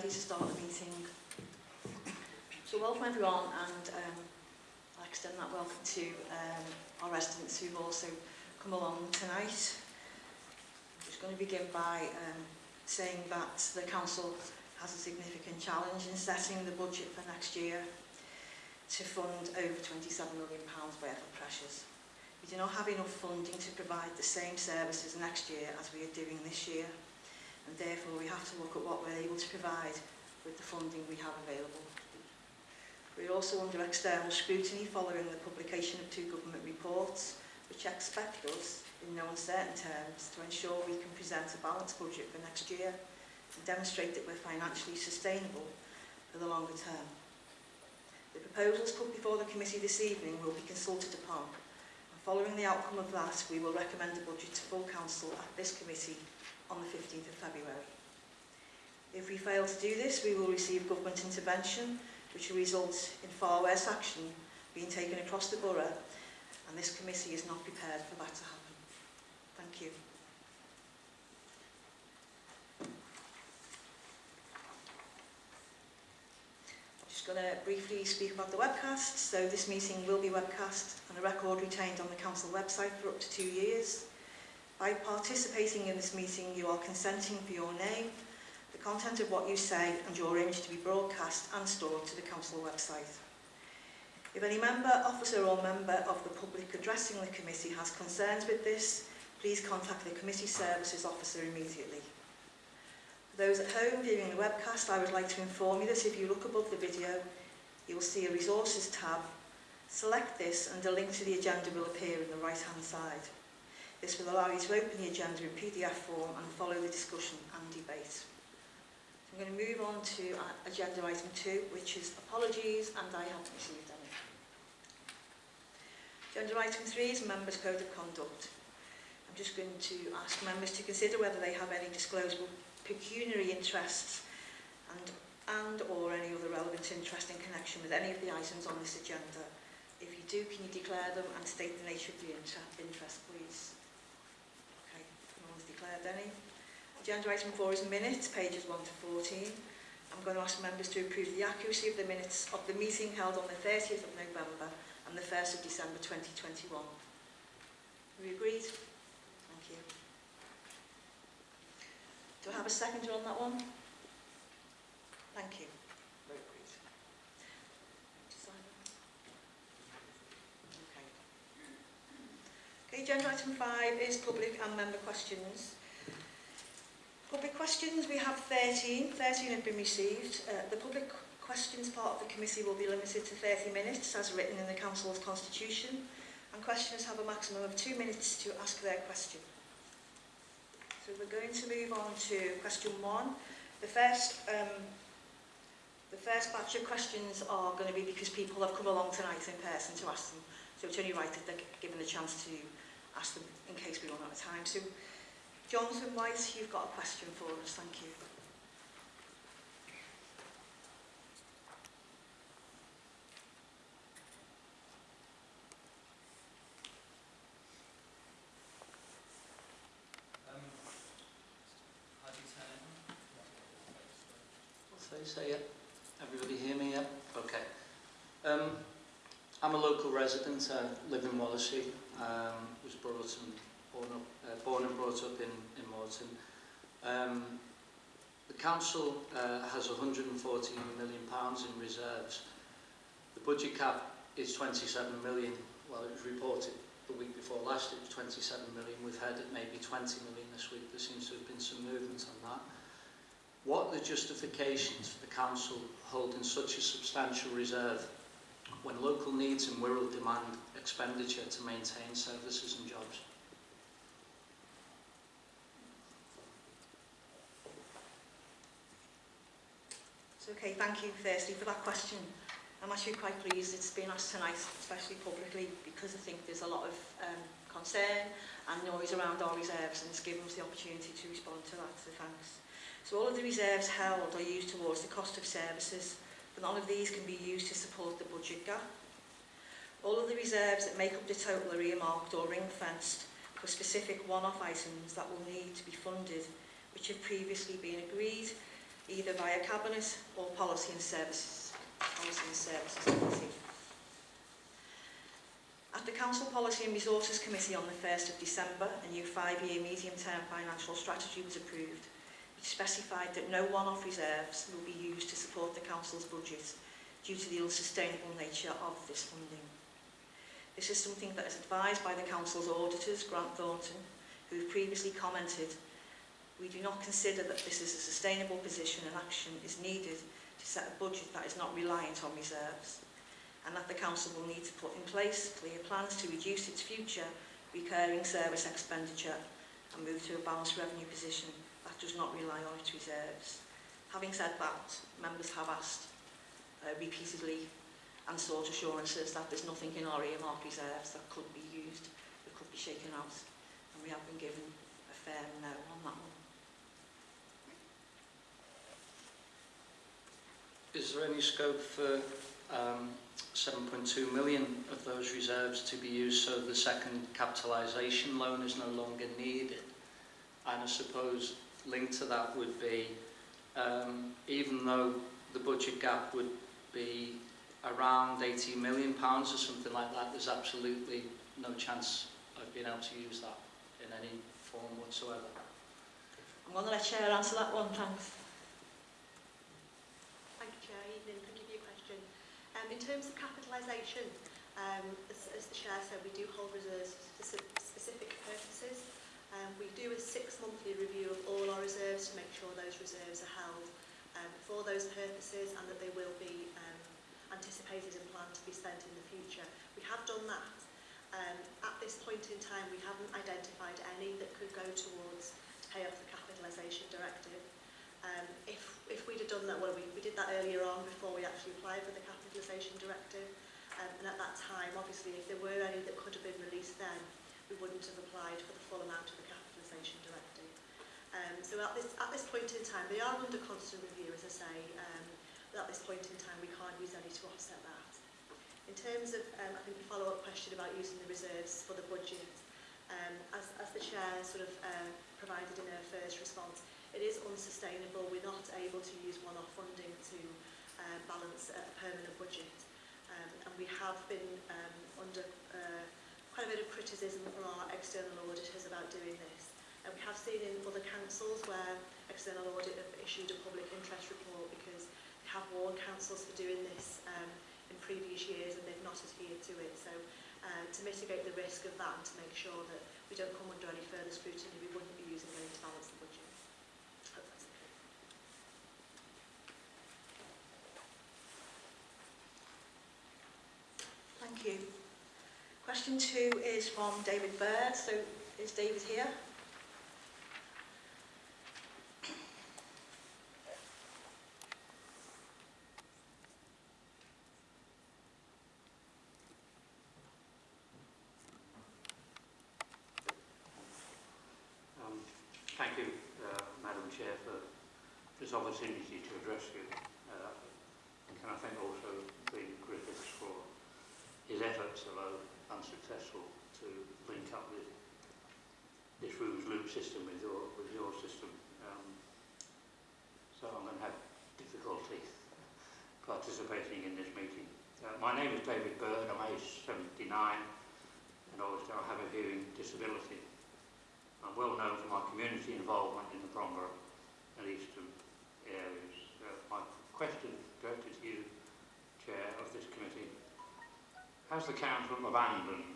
ready to start the meeting. So welcome everyone and um, I extend that welcome to um, our residents who've also come along tonight. I'm just going to begin by um, saying that the Council has a significant challenge in setting the budget for next year to fund over £27 million worth of pressures. We do not have enough funding to provide the same services next year as we are doing this year and therefore we have to look at what we're able to provide with the funding we have available. We're also under external scrutiny following the publication of two government reports which expect us, in no uncertain terms, to ensure we can present a balanced budget for next year and demonstrate that we're financially sustainable for the longer term. The proposals put before the committee this evening will be consulted upon and following the outcome of that we will recommend a budget to full council at this committee on the 15th of February. If we fail to do this, we will receive government intervention, which will result in far worse action being taken across the borough, and this committee is not prepared for that to happen. Thank you. just going to briefly speak about the webcast. So this meeting will be webcast and a record retained on the council website for up to two years. By participating in this meeting, you are consenting for your name, the content of what you say and your image to be broadcast and stored to the council website. If any member, officer or member of the public addressing the committee has concerns with this, please contact the committee services officer immediately. For those at home viewing the webcast, I would like to inform you that if you look above the video, you will see a resources tab. Select this and a link to the agenda will appear in the right hand side. This will allow you to open the agenda in PDF form and follow the discussion and debate. So I'm going to move on to uh, agenda item two, which is apologies and I haven't received any. Agenda item three is members code of conduct. I'm just going to ask members to consider whether they have any disclosable pecuniary interests and and or any other relevant interest in connection with any of the items on this agenda. If you do, can you declare them and state the nature of the inter interest, please? uh, Denny. Agenda item 4 is minutes, pages 1 to 14. I'm going to ask members to approve the accuracy of the minutes of the meeting held on the 30th of November and the 1st of December 2021. We agreed? Thank you. Do I have a second on that one? Thank you. Okay, agenda item 5 is public and member questions public questions, we have 13. 13 have been received. Uh, the public questions part of the committee will be limited to 30 minutes as written in the Council's constitution and questioners have a maximum of two minutes to ask their question. So we're going to move on to question one. The first, um, the first batch of questions are going to be because people have come along tonight in person to ask them. So it's only right that they're given the chance to ask them in case we run out of time. So Jonathan White, you've got a question for us. Thank you. Um, how you turn it on? Say, say it. Everybody hear me, yeah? Okay. Um, I'm a local resident, I live in Wallasey, um, was brought and Norton. Um, the council uh, has 114 million pounds in reserves. The budget cap is 27 million. Well, it was reported the week before last, it was 27 million. We've heard it maybe 20 million this week. There seems to have been some movement on that. What are the justifications for the council holding such a substantial reserve when local needs and rural demand expenditure to maintain services and jobs? Okay, thank you, firstly for that question. I'm actually quite pleased it's been asked tonight, especially publicly, because I think there's a lot of um, concern and noise around our reserves, and it's given us the opportunity to respond to that, so thanks. So all of the reserves held are used towards the cost of services, but none of these can be used to support the budget gap. All of the reserves that make up the total are earmarked or ring-fenced for specific one-off items that will need to be funded, which have previously been agreed either via Cabinet or Policy and Services, Policy and Services Committee. At the Council Policy and Resources Committee on the 1st of December, a new five-year medium-term financial strategy was approved, which specified that no one-off reserves will be used to support the Council's budget due to the unsustainable nature of this funding. This is something that is advised by the Council's auditors, Grant Thornton, who have previously commented We do not consider that this is a sustainable position and action is needed to set a budget that is not reliant on reserves and that the Council will need to put in place clear plans to reduce its future recurring service expenditure and move to a balanced revenue position that does not rely on its reserves. Having said that, members have asked uh, repeatedly and sought assurances that there's nothing in our earmark reserves that could be used, that could be shaken out, and we have been given a firm no on that one. is there any scope for um, 7.2 million of those reserves to be used so the second capitalisation loan is no longer needed? And I suppose linked to that would be, um, even though the budget gap would be around 80 million pounds or something like that, there's absolutely no chance of being able to use that in any form whatsoever. I'm going to let Chair answer that one, thanks. Um, in terms of capitalisation, um, as, as the Chair said, we do hold reserves for specific purposes. Um, we do a six-monthly review of all our reserves to make sure those reserves are held um, for those purposes and that they will be um, anticipated and planned to be spent in the future. We have done that. Um, at this point in time, we haven't identified any that could go towards to pay off the capitalisation directive. Um, if, if we'd have done that, well, we, we did that earlier on before we actually applied for the capitalisation directive. Um, and at that time, obviously, if there were any that could have been released then, we wouldn't have applied for the full amount of the capitalisation directive. Um, so at this, at this point in time, they are under constant review, as I say, um, but at this point in time, we can't use any to offset that. In terms of, um, I think, the follow-up question about using the reserves for the budget, um, as, as the chair sort of uh, provided in her first response, It is unsustainable. We're not able to use one-off funding to uh, balance a permanent budget. Um, and we have been um, under uh, quite a bit of criticism from our external auditors about doing this. And we have seen in other councils where external audit have issued a public interest report because they have warned councils for doing this um, in previous years and they've not adhered to it. So uh, to mitigate the risk of that and to make sure that we don't come under any further scrutiny, we wouldn't be using going to balance Question two is from David Bird. So is David here? Um, thank you, uh, Madam Chair, for this opportunity to address you. Uh, and can I thank also Dean Griffiths for his efforts, although unsuccessful, to link up with this room's loop system with your, with your system. Um, so I'm going to have difficulty participating in this meeting. Uh, my name is David Byrne, I'm age 79, and I have a hearing disability. I'm well known for my community involvement in the Bromborough and Eastham areas. Uh, my question directed to you, Chair of this committee, has the Council abandoned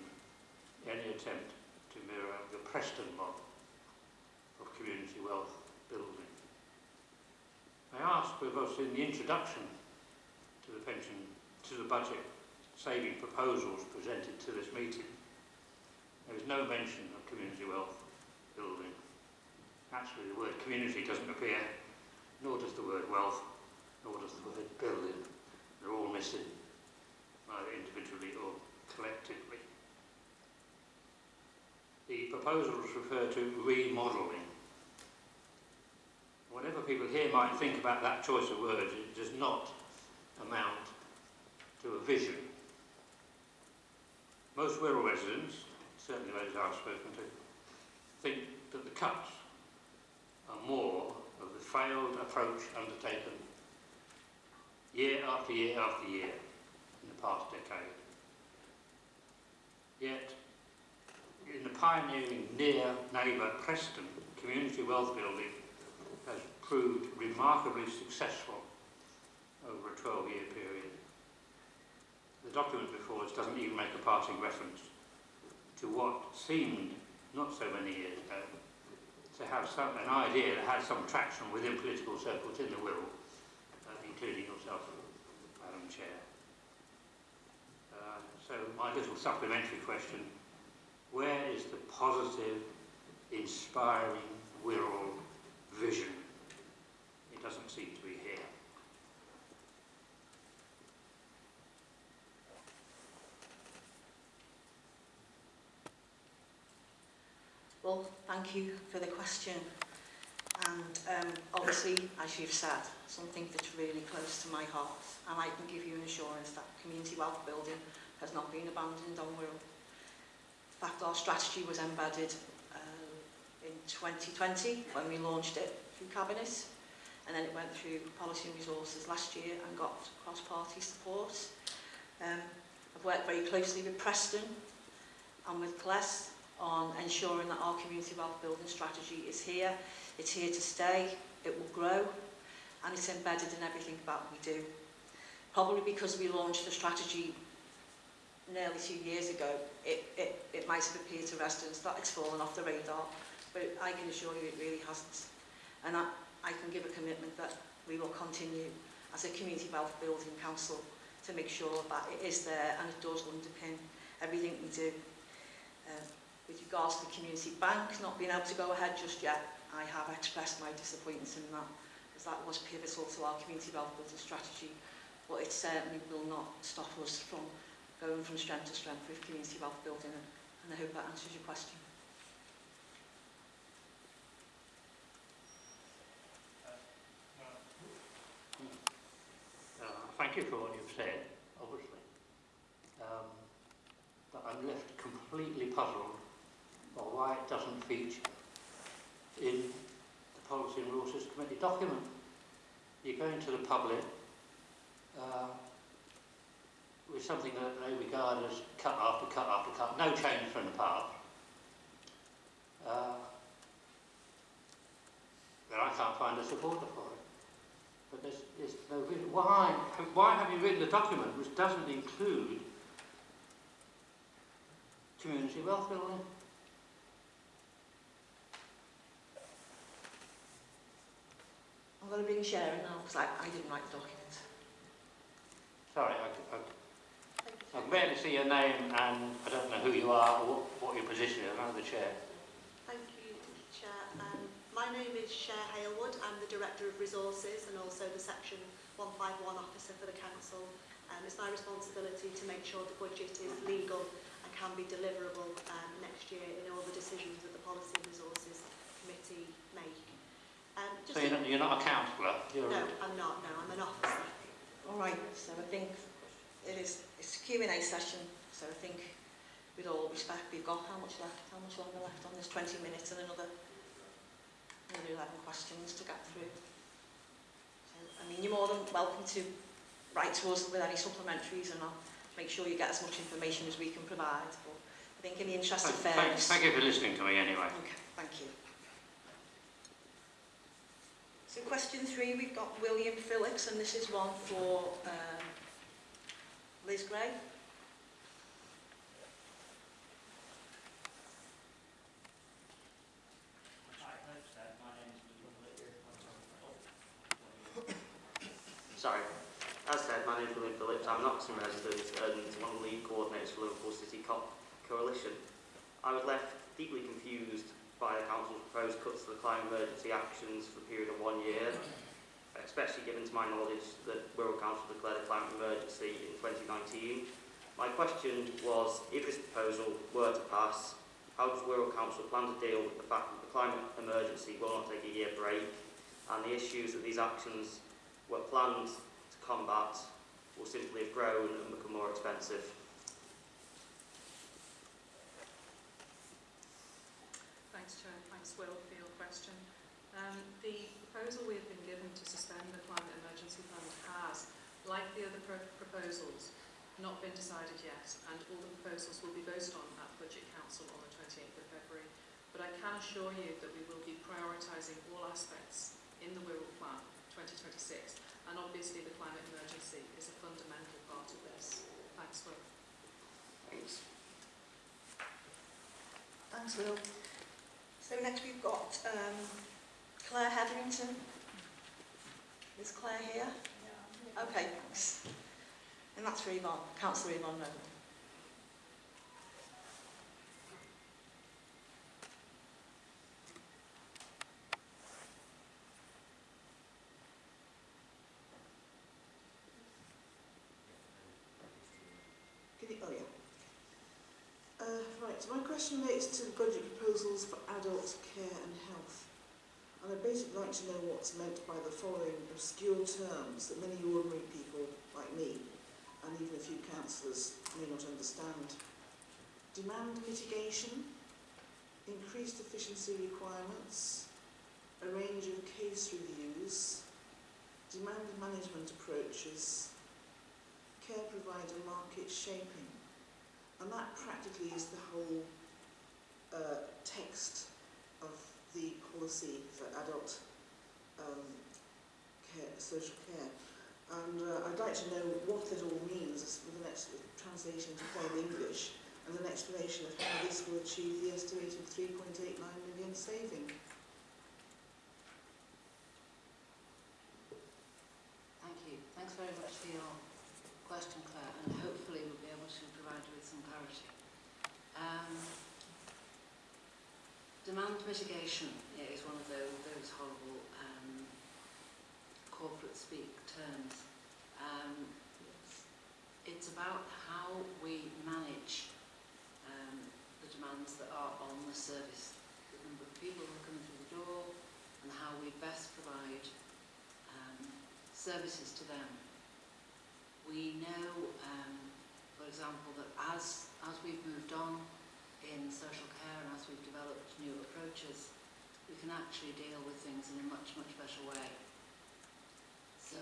any attempt to mirror the Preston model of community wealth building? I ask because in the introduction to the pension, to the budget saving proposals presented to this meeting, there is no mention of community wealth building. Actually, the word community doesn't appear, nor does the word wealth, nor does the word building. They're all missing, either individually or collectively. The proposals refer to remodelling. Whatever people here might think about that choice of words, it does not amount to a vision. Most Wirral residents, certainly those I've spoken to, think that the cuts are more of the failed approach undertaken year after year after year in the past decade. Yet, in the pioneering near neighbour Preston, community wealth building has proved remarkably successful over a 12-year period. The document before us doesn't even make a passing reference to what seemed, not so many years ago, to have some, an idea that had some traction within political circles in the Wirral, uh, including yourself, Madam Chair. Uh, so my little supplementary question, where is the positive, inspiring Wirral vision? It doesn't seem to be here. Well, thank you for the question. And um, obviously, as you've said, something that's really close to my heart. And I can give you an assurance that community wealth building has not been abandoned on Wirral. In fact, our strategy was embedded uh, in 2020 when we launched it through Cabinet, and then it went through policy and resources last year and got cross-party support. Um, I've worked very closely with Preston and with CLES on ensuring that our community wealth building strategy is here. It's here to stay, it will grow, and it's embedded in everything that we do. Probably because we launched the strategy nearly two years ago, it, it, it might have appeared to residents that it's fallen off the radar, but I can assure you it really hasn't. And I, I can give a commitment that we will continue as a community wealth building council to make sure that it is there and it does underpin everything we do. Um, with regards to the community bank not being able to go ahead just yet, I have expressed my disappointment in that because that was pivotal to our community wealth building strategy, but it certainly will not stop us from going from strength to strength with community wealth building, and I hope that answers your question. Uh, thank you for what you've said, obviously. Um, but I'm left completely puzzled by why it doesn't feature in the Policy and Resources Committee document. You're going to the public with something that they regard as cut after cut after cut, no change from the past. Uh, that I can't find a supporter for it. But there's, there's no reason. Why? Why have you written a document which doesn't include community wealth building? I'm going to bring Sharon now, because I, I didn't write the document. Sorry, I, I. I can barely see your name and I don't know who you are or what, what your position is. I know the chair. Thank you, Chair. Um, my name is Shaer Halewood. I'm the Director of Resources and also the Section 151 Officer for the Council. Um, it's my responsibility to make sure the budget is legal and can be deliverable um, next year in all the decisions that the Policy and Resources Committee make. Um, So you're not, you're not a councillor? You're no, I'm not. No, I'm an officer. All right, so I think it is, it's a Q&A session, so I think with all respect, we've got how much left, how much longer left on this 20 minutes and another, another 11 questions to get through. So, I mean, you're more than welcome to write to us with any supplementaries and I'll make sure you get as much information as we can provide. But I think in the interest of Thank, thank, fairness... thank you for listening to me anyway. Okay, thank you. So question three, we've got William Phillips, and this is one for um, Liz Grey. Hi, thanks, Dad. My name is William Whittaker. I'm from Hull. Sorry. As said, my name is William Phillips. I'm an Oxford resident and one of the lead coordinators for Liverpool City Co Coalition. I was left deeply confused by the Council's proposed cuts to the climate emergency actions for a period of one year, especially given to my knowledge that Wirral Council declared a climate emergency in 2019. My question was, if this proposal were to pass, how does Wirral Council plan to deal with the fact that the climate emergency will not take a year break and the issues that these actions were planned to combat will simply have grown and become more expensive. Thanks, Chair. Thanks, Will, for your question. Um, the proposal we have been given to suspend the climate emergency fund has, like the other pro- proposals, not been decided yet, and all the proposals will be voted on at Budget Council on the 28th of February. But I can assure you that we will be prioritising all aspects in the Wirral Plan 2026, and obviously the climate emergency is a fundamental part of this. Thanks, Will. Thanks. Thanks, Will. So next we've got um, Claire Hetherington. Is Claire here? Okay. And that's for Yvonne, Councillor Yvonne you Oh, yeah. uh, right, so my question relates to the budget proposals for adult care and health. And I'd basically like to know what's meant by the following obscure terms that many ordinary people like me, and even a few councillors, may not understand. Demand mitigation, increased efficiency requirements, a range of case reviews, demand management approaches, care provider market shaping. And that practically is the whole uh, text of the policy for adult um, care, social care. And uh, I'd like to know what it all means with an translation to plain English and an explanation of how this will achieve the estimated 3.89 million saving. Thank you. Thanks very much for your question, Claire, and hopefully we'll be able to provide you with some clarity. Um, demand mitigation is one of those, those horrible um, corporate speak terms. Um, it's about how we manage um, the demands that are on the service, the number of people who come through the door, and how we best provide um, services to them. We know, um, for example, that as, as we've moved on in social care and as we've developed new approaches, we can actually deal with things in a much, much better way. So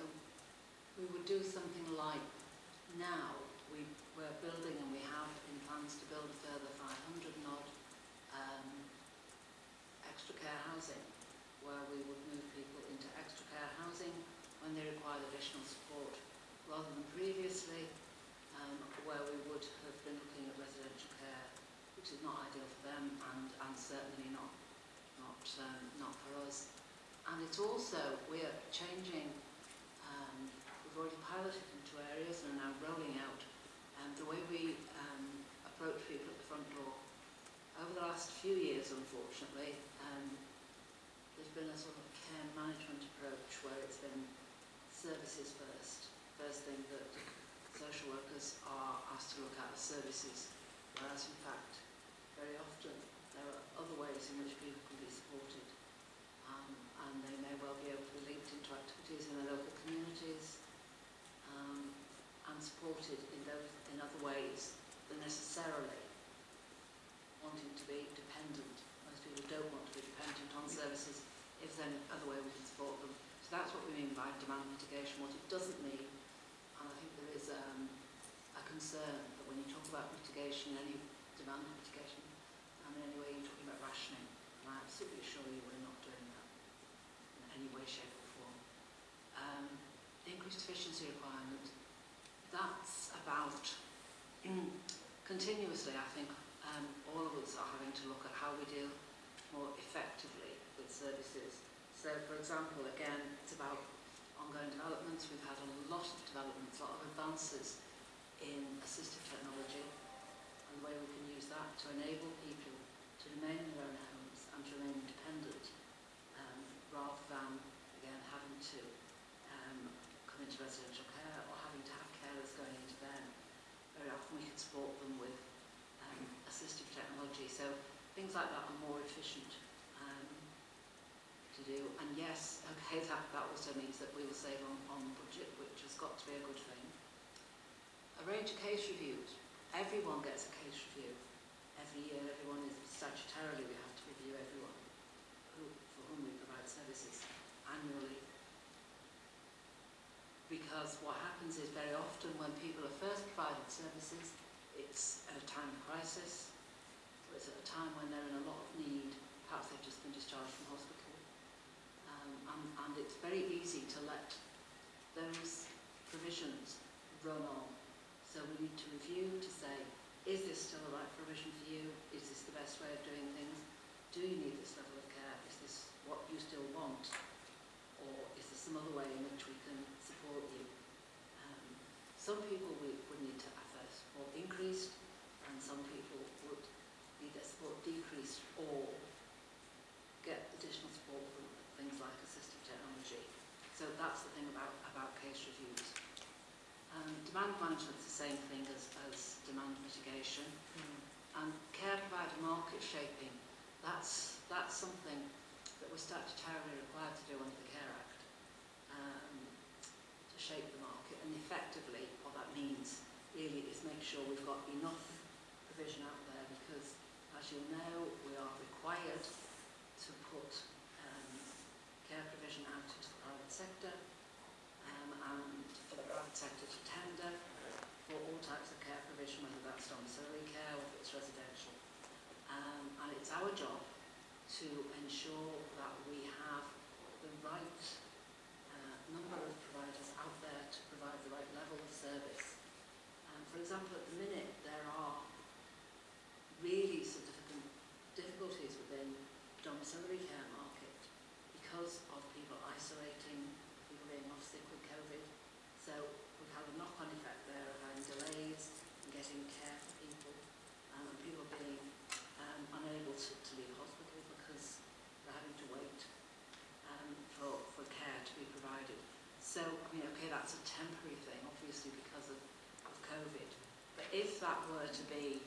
we would do something like now, we, we're building and we have in plans to build a further 500 and odd um, extra care housing, where we would move people into extra care housing when they require additional support, rather than previously, um, where we would have been looking at residential care, is not ideal for them and, and certainly not, not, um, not for us. And it's also, we're changing, um, we've already piloted into areas and are now rolling out um, the way we um, approach people at the front door. Over the last few years, unfortunately, um, there's been a sort of care management approach where it's been services first. First thing that social workers are asked to look at is services, whereas in fact, very often there are other ways in which people can be supported um, and they may well be able to be linked into activities in their local communities um, and supported in, those, in other ways than necessarily wanting to be dependent. Most people don't want to be dependent on services if there's any other way we can support them. So that's what we mean by demand mitigation. What it doesn't mean, and I think there is um, a concern that when you talk about mitigation, any demand any way you're talking about rationing. And I absolutely assure you we're not doing that in any way, shape or form. Um, the increased efficiency requirement, that's about continuously, I think, um, all of us are having to look at how we deal more effectively with services. So, for example, again, it's about ongoing developments. We've had a lot of developments, a lot of advances in assistive technology and the way we can use that to enable people to remain in their own homes and to remain independent um, rather than, again, having to um, come into residential care or having to have carers going into them. Very often we can support them with um, assistive technology. So things like that are more efficient um, to do. And yes, okay, that, that also means that we will save on, on budget, which has got to be a good thing. Arrange a case reviews. Everyone gets a case review. Every year, everyone is statutorily, we have to review everyone who, for whom we provide services. annually. Because what happens is very often when people are first provided services, it's at a time of crisis, or it's at a time when they're in a lot of need, perhaps they've just been discharged from hospital. Um, and, and it's very easy to let those provisions run on. So we need to review to say, Is this still the right provision for you? Is this the best way of doing things? Do you need this level of care? Is this what you still want? Or is there some other way in which we can support you? Um, some people we would need to have their support increased and some people would need their support decreased or get additional support from things like assistive technology. So that's the thing about, about case reviews. Um, demand is the same thing as, as demand mitigation. And care provider market shaping, that's, that's something that we're statutorily required to do under the Care Act, um, to shape the market. And effectively, what that means really is make sure we've got enough provision out there because, as you know, we are required to put um, care provision out into the private sector um, and for the private sector to tender for all types of care provision, whether that's domiciliary care or if it's residential. Um, and it's our job to ensure that we have the right uh, number of providers out there to provide the right level of service. Um, for example, at the minute, there are really significant difficulties within the domiciliary care market because of people isolating, people being off sick with COVID. So we've had a knock-on effect there of having delays in getting care for people um, and people being um, unable to, to leave hospital because they're having to wait um, for, for care to be provided. So, I mean, okay, that's a temporary thing, obviously because of, of COVID. But if that were to be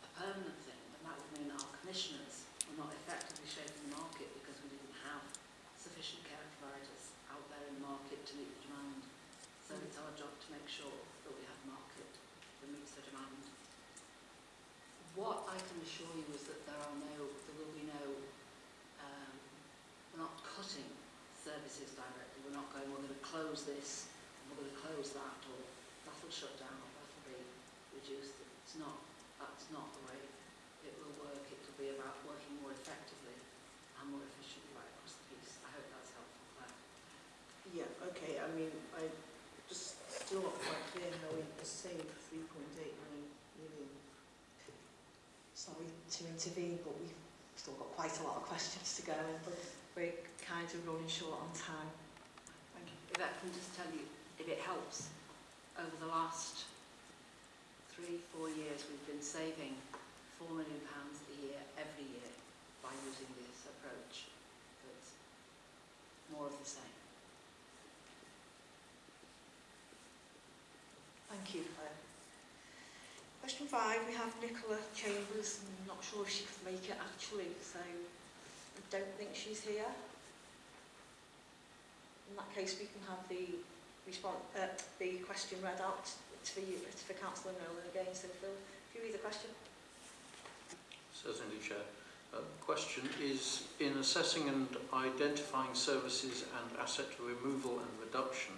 a permanent thing, then that would mean our commissioners were not effectively shaping the market because we didn't have sufficient care providers out there in the market to meet the demand. So mm. it's our job to make sure that we have a market that meets the demand. What I can assure you is that there are no, there will be no, um, we're not cutting services directly. We're not going, we're going to close this, and we're going to close that, or that'll shut down, or that'll be reduced. It's not, that's not the way it will work. It will be about working more effectively and more efficiently right across the piece. I hope that's helpful, Claire. Yeah, okay, I mean, I just still not quite clear how we save 3.89 million. Sorry to intervene, but we've still got quite a lot of questions to go we're kind of running short on time. Thank you. If I can just tell you, if it helps, over the last three, four years, we've been saving four million pounds a year, every year, by using this approach. So it's more of the same. Thank you. Question five, we have Nicola Chambers. I'm not sure if she could make it actually, so don't think she's here. In that case, we can have the response, uh, the question read out to for you, it's for Councillor Nolan again. So Phil, if you read the question. Certainly, Chair. Uh, question is, in assessing and identifying services and asset removal and reduction,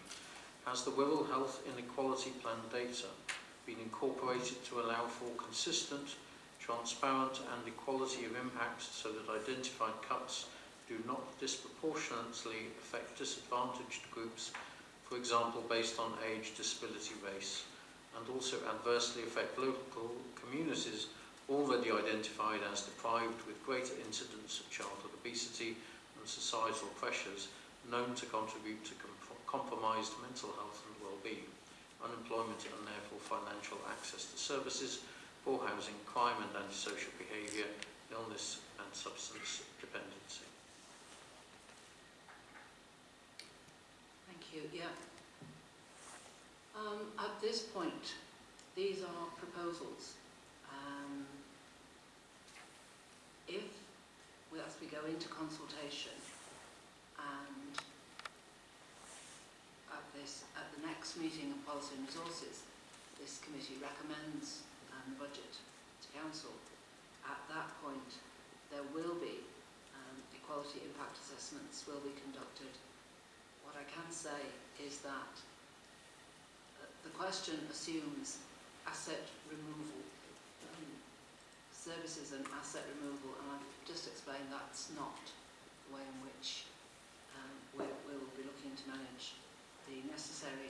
has the Wirral Health Inequality Plan data been incorporated to allow for consistent transparent and equality of impacts so that identified cuts do not disproportionately affect disadvantaged groups, for example based on age, disability, race, and also adversely affect local communities already identified as deprived with greater incidence of childhood obesity and societal pressures known to contribute to comp compromised mental health and well-being, unemployment and therefore financial access to services, poor housing, crime and antisocial behaviour, illness and substance dependency. Thank you. Yeah. Um, at this point, these are proposals. Um, if, we, as we go into consultation, and at this, at the next meeting of Policy and Resources, this committee recommends um, the budget to council. At that point, there will be um, equality impact assessments will be conducted. What I can say is that uh, the question assumes asset removal, um, services and asset removal, and I've just explained that's not the way in which um, we will be looking to manage the necessary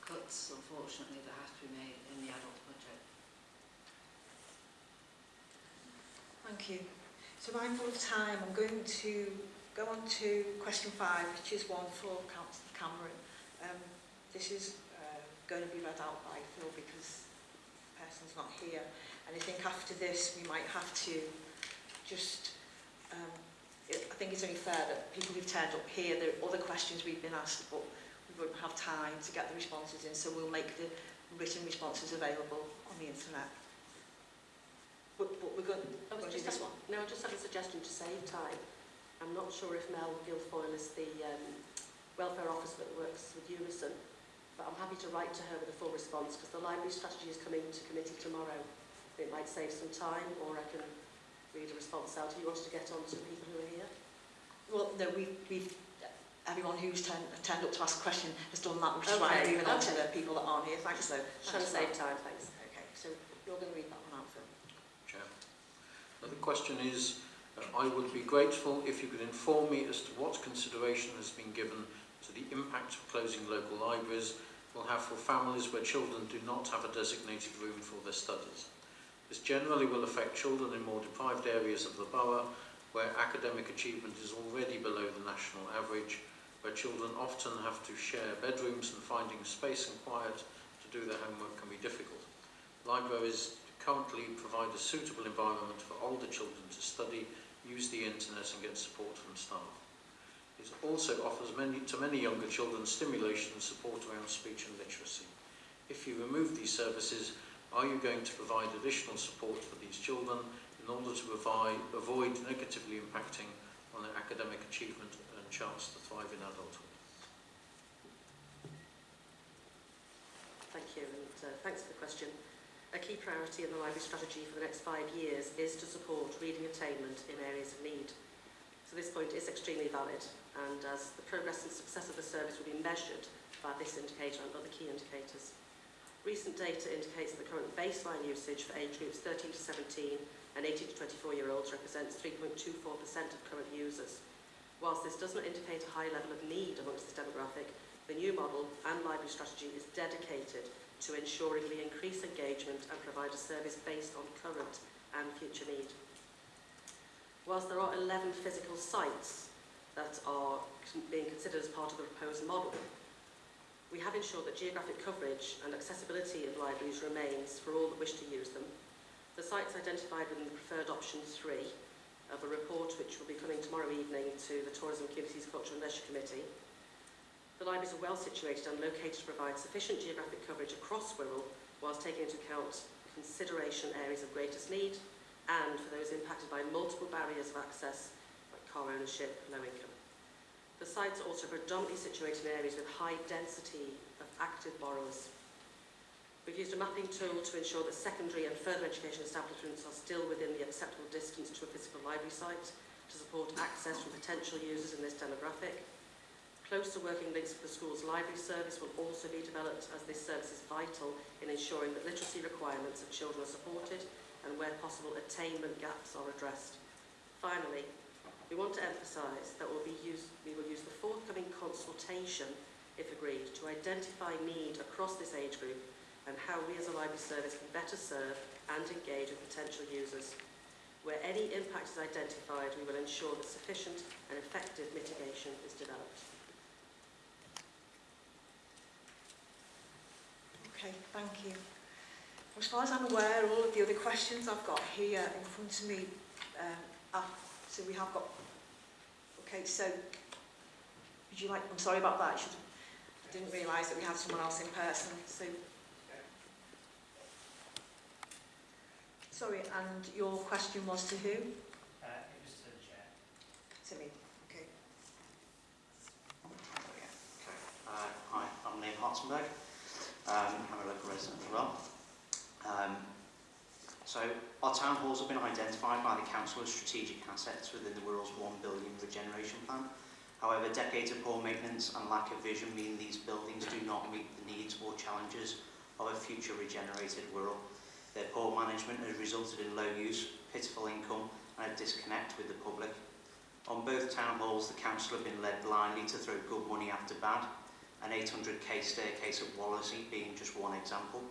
cuts, unfortunately, that have to be made in the adult budget. Thank you. So mindful of time, I'm going to go on to question five, which is one for Councillor Cameron. Um, this is uh, going to be read out by Phil because the person's not here. And I think after this, we might have to just, um, it, I think it's only fair that people who've turned up here, there are other questions we've been asked, but we won't have time to get the responses in, so we'll make the written responses available on the internet. But, but we're going, I was to do just this one. No, I just had a suggestion to save time. I'm not sure if Mel Guilfoyle is the um, welfare officer that works with Unison, but I'm happy to write to her with a full response because the library strategy is coming to committee tomorrow. It might save some time or I can read a response out if you wanted to get on to people who are here. Well, no, we, we've, everyone who's turned, turned up to ask a question has done that, which is why I'm okay. to the people that aren't here. Thanks, though. Trying to save time, thanks. Okay, so you're going to read that one out, Phil. Chair. Now, the question is, I would be grateful if you could inform me as to what consideration has been given to the impact of closing local libraries will have for families where children do not have a designated room for their studies. This generally will affect children in more deprived areas of the borough where academic achievement is already below the national average, where children often have to share bedrooms and finding space and quiet to do their homework can be difficult. Libraries currently provide a suitable environment for older children to study use the internet and get support from staff. It also offers many, to many younger children stimulation and support around speech and literacy. If you remove these services, are you going to provide additional support for these children in order to provide, avoid negatively impacting on their academic achievement and chance to thrive in adulthood? Thank you, and uh, thanks for the question. A key priority in the library strategy for the next five years is to support reading attainment in areas of need. So this point is extremely valid, and as the progress and success of the service will be measured by this indicator and other key indicators. Recent data indicates that the current baseline usage for age groups 13 to 17 and 18 to 24 year olds represents 3.24% of current users. Whilst this does not indicate a high level of need amongst this demographic, the new model and library strategy is dedicated to ensuring we increase engagement and provide a service based on current and future need. Whilst there are 11 physical sites that are being considered as part of the proposed model, we have ensured that geographic coverage and accessibility of libraries remains for all that wish to use them. The sites identified within the preferred option 3 of a report which will be coming tomorrow evening to the Tourism Communities Culture and Leisure Committee the libraries are well situated and located to provide sufficient geographic coverage across Wirral whilst taking into account consideration areas of greatest need and for those impacted by multiple barriers of access like car ownership, low income. The sites are also predominantly situated in areas with high density of active borrowers. We've used a mapping tool to ensure that secondary and further education establishments are still within the acceptable distance to a physical library site to support access from potential users in this demographic. Closer working links with the school's library service will also be developed as this service is vital in ensuring that literacy requirements of children are supported and where possible attainment gaps are addressed. Finally, we want to emphasise that we'll be use, we will use the forthcoming consultation, if agreed, to identify need across this age group and how we as a library service can better serve and engage with potential users. Where any impact is identified, we will ensure that sufficient and effective mitigation is developed. Okay, thank you. As far as I'm aware, all of the other questions I've got here in front of me um, are, so we have got, okay, so would you like, I'm sorry about that, I, should, I didn't realise that we had someone else in person, so. Sorry, and your question was to who? Uh, it was to the chair. To me, okay. Uh, hi, I'm Liam Hartzenberg. Um, I'm a local resident as well. Um, So our town halls have been identified by the council as strategic assets within the Wirral's 1 billion regeneration plan. However, decades of poor maintenance and lack of vision mean these buildings do not meet the needs or challenges of a future regenerated Wirral. Their poor management has resulted in low use, pitiful income and a disconnect with the public. On both town halls, the council have been led blindly to throw good money after bad, an 800k staircase at Wallasey being just one example.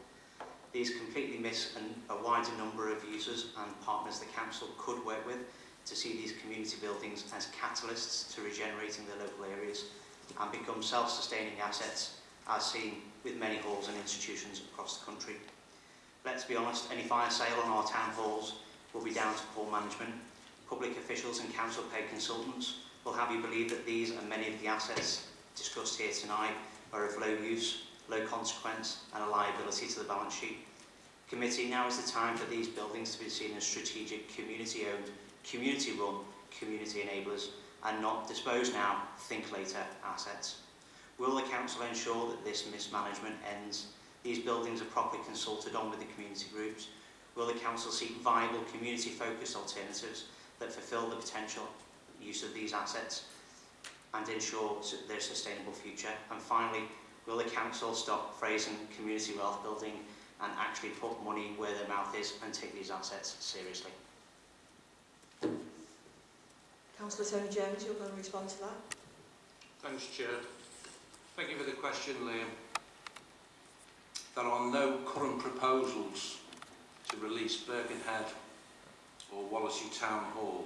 These completely miss an, a wider number of users and partners the council could work with to see these community buildings as catalysts to regenerating the local areas and become self-sustaining assets as seen with many halls and institutions across the country. Let's be honest, any fire sale on our town halls will be down to poor management. Public officials and council paid consultants will have you believe that these and many of the assets discussed here tonight are of low use, low consequence and a liability to the balance sheet. Committee, now is the time for these buildings to be seen as strategic community-owned, community-run, community enablers and not dispose now, think later assets. Will the Council ensure that this mismanagement ends? These buildings are properly consulted on with the community groups. Will the Council seek viable community-focused alternatives that fulfil the potential use of these assets and ensure their sustainable future? And finally, will the council stop phrasing community wealth building and actually put money where their mouth is and take these assets seriously? Councillor Tony Jones, you're going to respond to that? Thanks, Chair. Thank you for the question, Liam. There are no current proposals to release Birkenhead or Wallasey Town Hall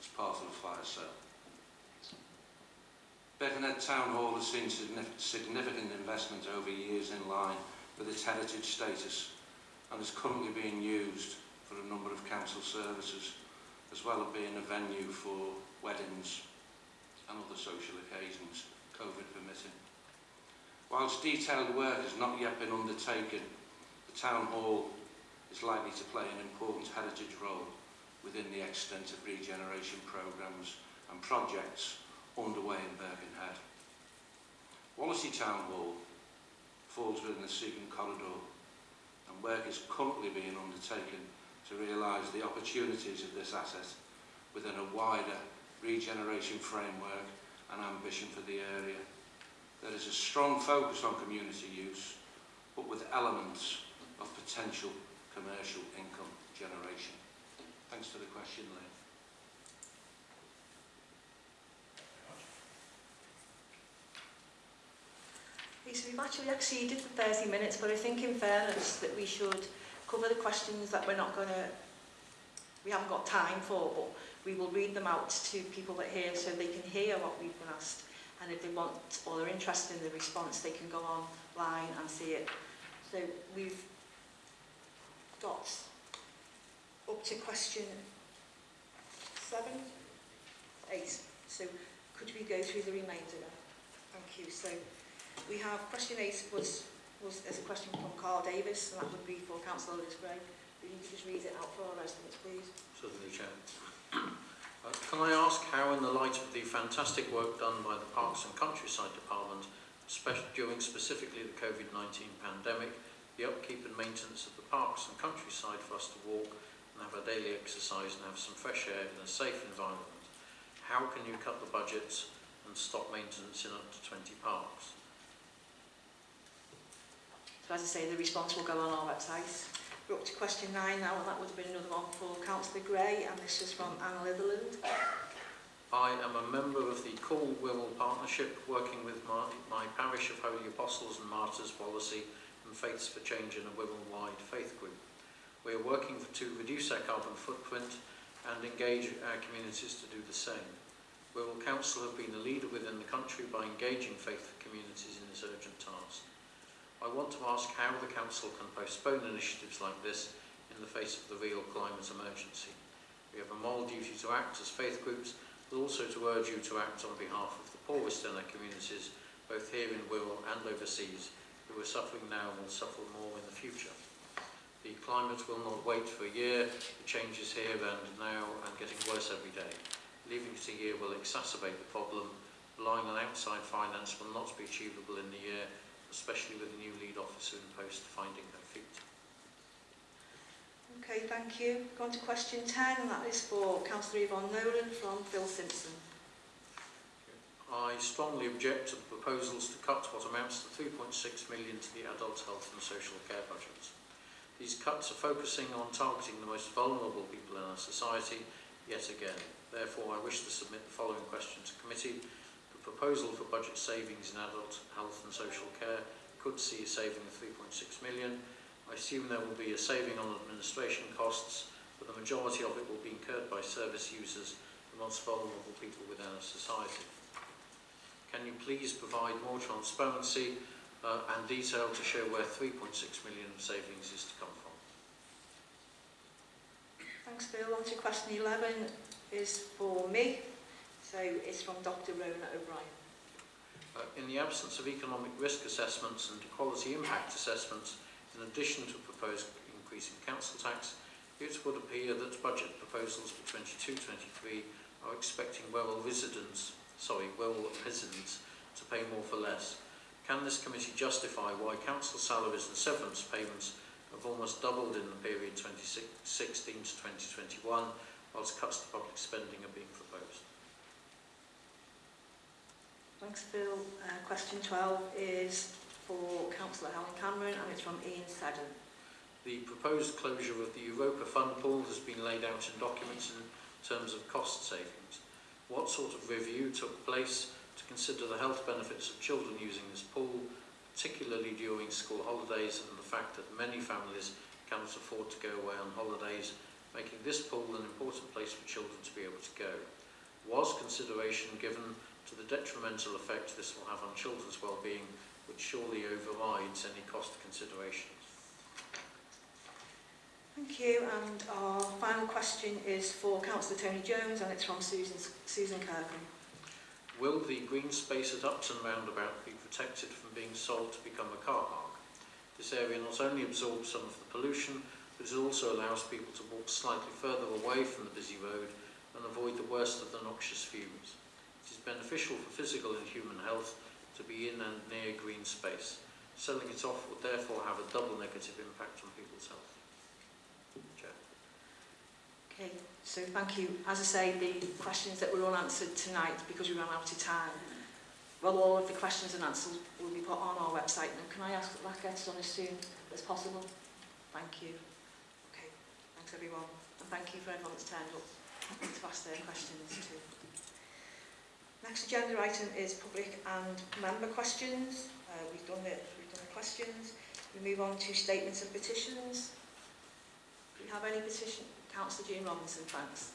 as part of the fire sale. Birkenhead Town Hall has seen significant investment over years in line with its heritage status and is currently being used for a number of council services as well as being a venue for weddings and other social occasions, COVID permitting. Whilst detailed work has not yet been undertaken, the Town Hall is likely to play an important heritage role within the extent of regeneration programmes and projects underway in Birkenhead. Wallasey Town Hall falls within the Seacombe Corridor and work is currently being undertaken to realise the opportunities of this asset within a wider regeneration framework and ambition for the area. There is a strong focus on community use, but with elements of potential commercial income generation. Thanks for the question, Lynn. Okay, so we've actually exceeded the 30 minutes, but I think in fairness that we should cover the questions that we're not going to, we haven't got time for, but we will read them out to people that hear so they can hear what we've been asked. And if they want or they're interested in the response, they can go online and see it. So we've got up to question seven, eight. So could we go through the remainder? Thank you. So we have question eight was was there's a question from Carl Davis, and that would be for Councillor Otis Grey. Will you just read it out for our residents, please? Certainly, Chair. Uh, can I ask how, in the light of the fantastic work done by the Parks and Countryside Department, especially during specifically the COVID-19 pandemic, the upkeep and maintenance of the parks and countryside for us to walk and have our daily exercise and have some fresh air in a safe environment, how can you cut the budgets and stop maintenance in up to 20 parks? But as I say, the response will go on our website. We're up to question nine now, and that would have been another one for Councillor Gray, and this is from Anne Litherland. I am a member of the Cornwall Partnership, working with my, my Parish of Holy Apostles and Martyrs policy and Faiths for Change in a women-wide faith group. We are working to reduce our carbon footprint and engage our communities to do the same. Wirral Council have been a leader within the country by engaging faith communities in this urgent task. I want to ask how the Council can postpone initiatives like this in the face of the real climate emergency. We have a moral duty to act as faith groups, but also to urge you to act on behalf of the poorest in our communities, both here in Wirral and overseas, who are suffering now and will suffer more in the future. The climate will not wait for a year, the change is here and now and getting worse every day. Leaving it a year will exacerbate the problem. Relying on outside finance will not be achievable in the year especially with the new lead officer in post finding her feet. Okay, thank you. Going to question 10, and that is for Councillor Yvonne Nolan from Phil Simpson. I strongly object to the proposals to cut what amounts to 3.6 million to the adult health and social care budgets. These cuts are focusing on targeting the most vulnerable people in our society yet again. Therefore, I wish to submit the following question to committee The proposal for budget savings in adult health and social care could see a saving of 3.6 million. I assume there will be a saving on administration costs, but the majority of it will be incurred by service users, the most vulnerable people within our society. Can you please provide more transparency uh, and detail to show where 3.6 million of savings is to come from? Thanks Bill. On to question 11 is for me. So it's from Dr Rona O'Brien. Uh, in the absence of economic risk assessments and equality impact assessments, in addition to proposed increase in council tax, it would appear that budget proposals for 22-23 are expecting Wirral residents, sorry, Wirral residents to pay more for less. Can this committee justify why council salaries and severance payments have almost doubled in the period 2016 to 2021, whilst cuts to public spending are being Thanks, Phil. Uh, question 12 is for Councillor Helen Cameron and it's from Ian Seddon. The proposed closure of the Europa Fund pool has been laid out in documents in terms of cost savings. What sort of review took place to consider the health benefits of children using this pool, particularly during school holidays and the fact that many families cannot afford to go away on holidays, making this pool an important place for children to be able to go? Was consideration given to the detrimental effect this will have on children's well-being, which surely overrides any cost considerations. Thank you. And our final question is for Councillor Tony Jones, and it's from Susan, Susan Kirkham. Will the green space at Upton Roundabout be protected from being sold to become a car park? This area not only absorbs some of the pollution, but it also allows people to walk slightly further away from the busy road and avoid the worst of the noxious fumes beneficial for physical and human health to be in and near green space. Selling it off would therefore have a double negative impact on people's health. Chair. Okay, so thank you. As I say, the questions that were all answered tonight because we ran out of time. Well, all of the questions and answers will be put on our website. Now, can I ask that that gets done as soon as possible? Thank you. Okay, thanks everyone. And thank you for everyone that's turned up to ask their questions too. Next agenda item is public and member questions. Uh, we've done the, we've done the questions. We move on to statements and petitions. Do we have any petition? Councillor Jean Robinson, thanks.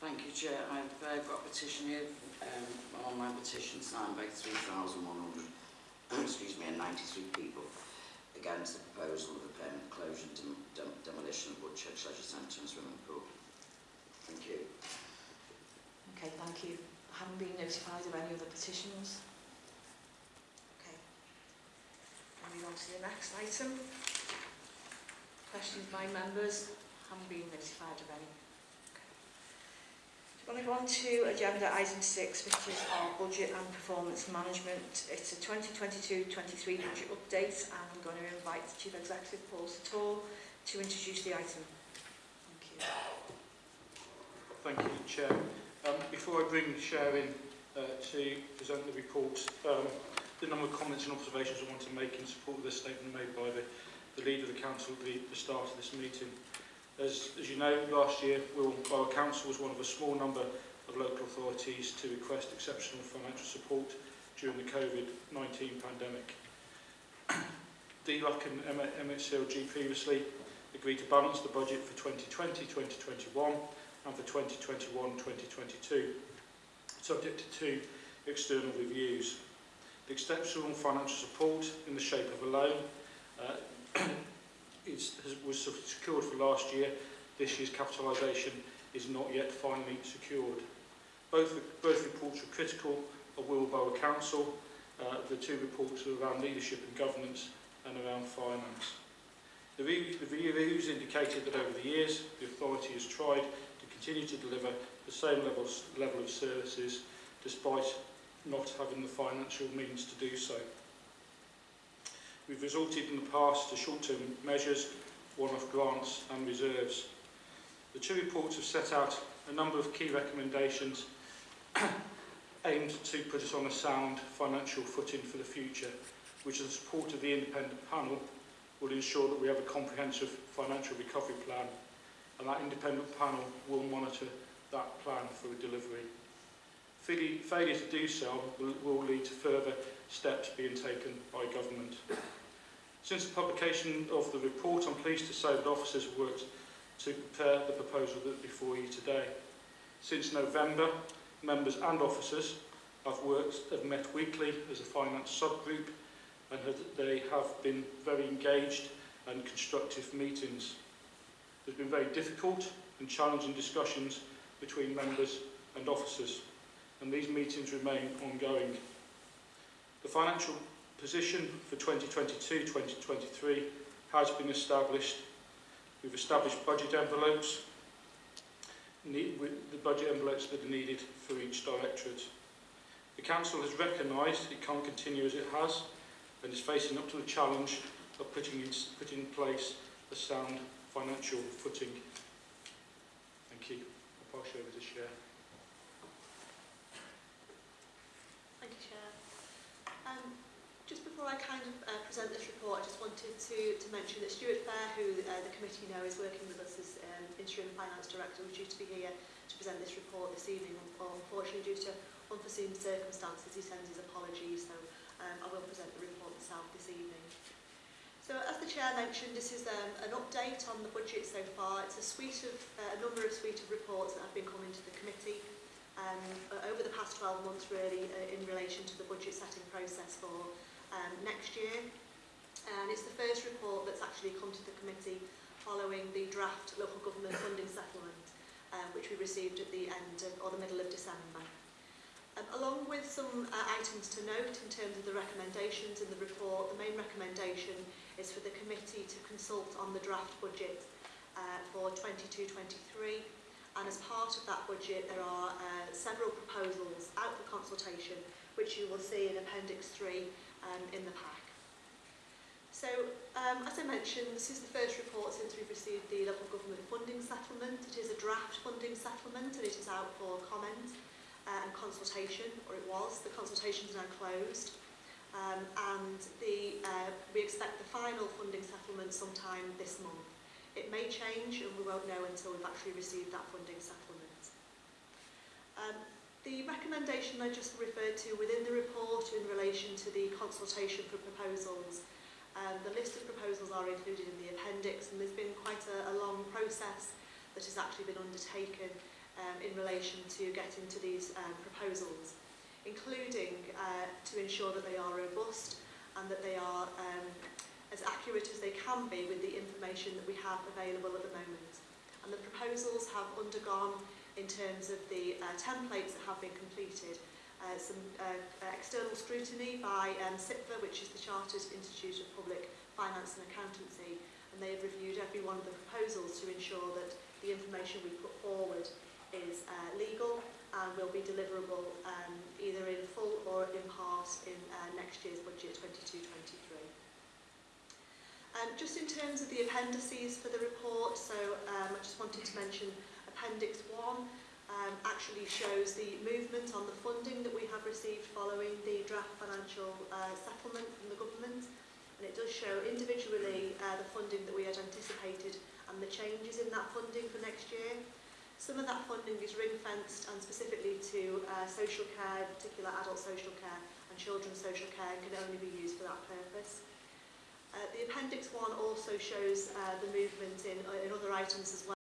Thank you, Chair. I've uh, got a petition here, um, online petition signed by 3,100, excuse me, and 93 people against the proposal of the permanent closure and dem dem demolition of Woodchurch Leisure Centre and Swimming Pool. Thank you. Okay, thank you haven't been notified of any other petitions. Okay. And move on to the next item. Questions by members haven't been notified of any. We're going to go on to agenda item 6, which is our budget and performance management. It's a 2022-23 budget update, and I'm going to invite the Chief Executive, Paul Sator, to introduce the item. Thank you. Thank you, Chair before I bring Sharon uh, to present the reports, um, the number of comments and observations I want to make in support of the statement made by the, the leader of the council at the, the start of this meeting. As, as you know, last year, Will Borough Council was one of a small number of local authorities to request exceptional financial support during the COVID-19 pandemic. DLUC and MHCLG previously agreed to balance the budget for 2020-2021 and for 2021-2022, subject to two external reviews. The exceptional financial support in the shape of a loan uh, is, has, was secured for last year. This year's capitalisation is not yet finally secured. Both, both reports were critical of Wilborough Council. Uh, the two reports are around leadership and governance and around finance. The, re the reviews indicated that over the years, the authority has tried continue to deliver the same levels, level of services despite not having the financial means to do so. We've resorted in the past to short-term measures one-off grants and reserves. The two reports have set out a number of key recommendations aimed to put us on a sound financial footing for the future, which the support of the independent panel will ensure that we have a comprehensive financial recovery plan and that independent panel will monitor that plan for delivery. Failure to do so will, lead to further steps being taken by government. Since the publication of the report, I'm pleased to say that officers have worked to prepare the proposal that's before you today. Since November, members and officers have worked, have met weekly as a finance subgroup and have, they have been very engaged and constructive meetings. There's been very difficult and challenging discussions between members and officers and these meetings remain ongoing. The financial position for 2022-2023 has been established. We've established budget envelopes, the budget envelopes that are needed for each directorate. The Council has recognised it can't continue as it has and is facing up to the challenge of putting in, putting in place a sound financial footing. Thank you. I'll pass you over to Chair. Thank you, Chair. Um, just before I kind of uh, present this report, I just wanted to, to mention that Stuart Fair, who uh, the committee know is working with us as um, Interim Finance Director, was due to be here to present this report this evening. Unfortunately, due to unforeseen circumstances, he sends his apologies, so um, I will present the report myself this evening. So as the Chair mentioned, this is um, an update on the budget so far. It's a suite of, uh, a number of suite of reports that have been coming to the committee um, over the past 12 months really uh, in relation to the budget setting process for um, next year. And it's the first report that's actually come to the committee following the draft local government funding settlement uh, which we received at the end of, or the middle of December. Um, along with some uh, items to note in terms of the recommendations in the report, the main recommendation is for the committee to consult on the draft budget uh, for 22-23 and as part of that budget there are uh, several proposals out for consultation which you will see in Appendix 3 um, in the pack. So um, as I mentioned this is the first report since we've received the local government funding settlement. It is a draft funding settlement and it is out for comment uh, and consultation or it was. The consultation is now closed um, and the, uh, we expect the final funding settlement sometime this month. It may change and we won't know until we've actually received that funding settlement. Um, the recommendation I just referred to within the report in relation to the consultation for proposals, um, the list of proposals are included in the appendix and there's been quite a, a long process that has actually been undertaken um, in relation to getting to these um, proposals including uh, to ensure that they are robust and that they are um, as accurate as they can be with the information that we have available at the moment. And the proposals have undergone, in terms of the uh, templates that have been completed, uh, some uh, uh external scrutiny by um, CIPFA, which is the Chartered Institute of Public Finance and Accountancy, and they have reviewed every one of the proposals to ensure that the information we put forward is uh, legal and will be deliverable um, either in full or in part in uh, next year's budget 22-23. Um, just in terms of the appendices for the report, so um, I just wanted to mention Appendix 1 um, actually shows the movement on the funding that we have received following the draft financial uh, settlement from the government. And it does show individually uh, the funding that we had anticipated and the changes in that funding for next year. Some of that funding is ring-fenced and specifically to uh, social care, in particular adult social care and children's social care and can only be used for that purpose. Uh, the Appendix 1 also shows uh, the movement in, uh, in other items as well.